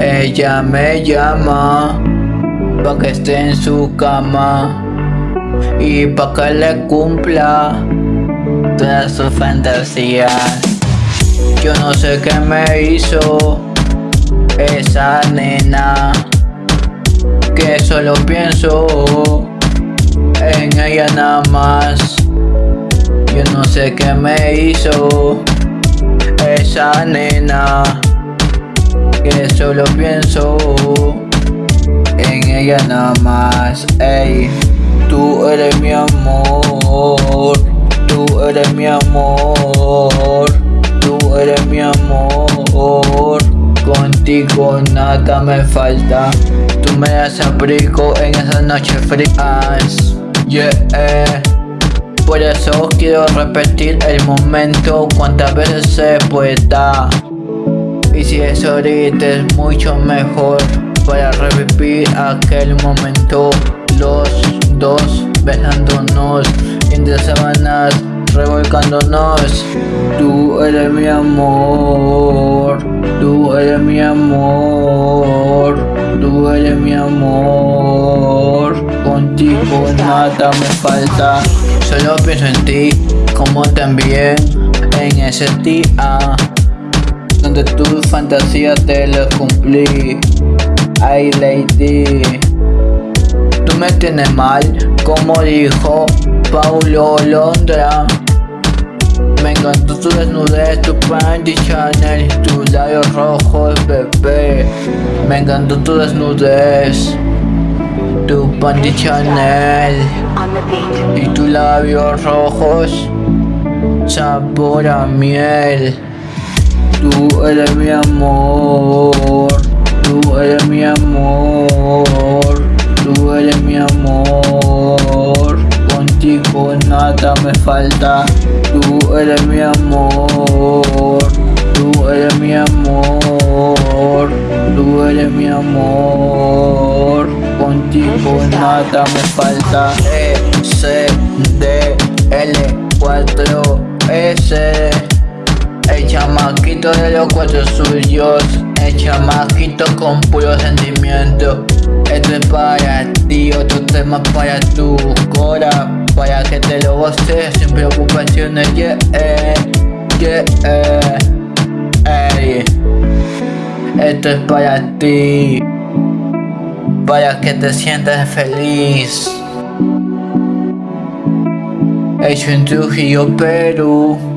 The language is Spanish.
Ella me llama pa' que esté en su cama y pa' que le cumpla todas sus fantasías. Yo no sé qué me hizo esa nena que solo pienso en ella nada más. Yo no sé qué me hizo esa nena que solo pienso en ella nada más. Ey, tú eres mi amor, tú eres mi amor, tú eres mi amor. Contigo nada me falta, tú me das abrigo en esas noches frías. Yeah. Por eso quiero repetir el momento cuantas veces se pueda. Y si es ahorita es mucho mejor para revivir aquel momento. Los dos besándonos entre sábanas revolcándonos. Tú eres mi amor, tú eres mi amor, tú eres mi amor. Contigo nada me falta, solo pienso en ti, como también en ese día donde tu fantasía te lo cumplí. Ay, lady, tú me tienes mal, como dijo Paulo Londra. Encantó tu desnudez, tu panty Chanel, tus labios rojos, bebé. Me encantó tu desnudez, tu panty Chanel y tus labios rojos, sabor a miel. Tú eres mi amor, tú eres mi amor, tú eres mi amor. Contigo nada me falta, tú eres mi amor, tú eres mi amor, tú eres mi amor. Contigo nada me falta. E, C, D, L, 4, S. El chamaquito de los cuatro suyos El chamaquito con puro sentimiento Esto es para ti, otro tema para tu cora Para que te lo goces sin preocupaciones, yeah, yeah, ey. Esto es para ti Para que te sientas feliz. Hecho en Trujillo, Perú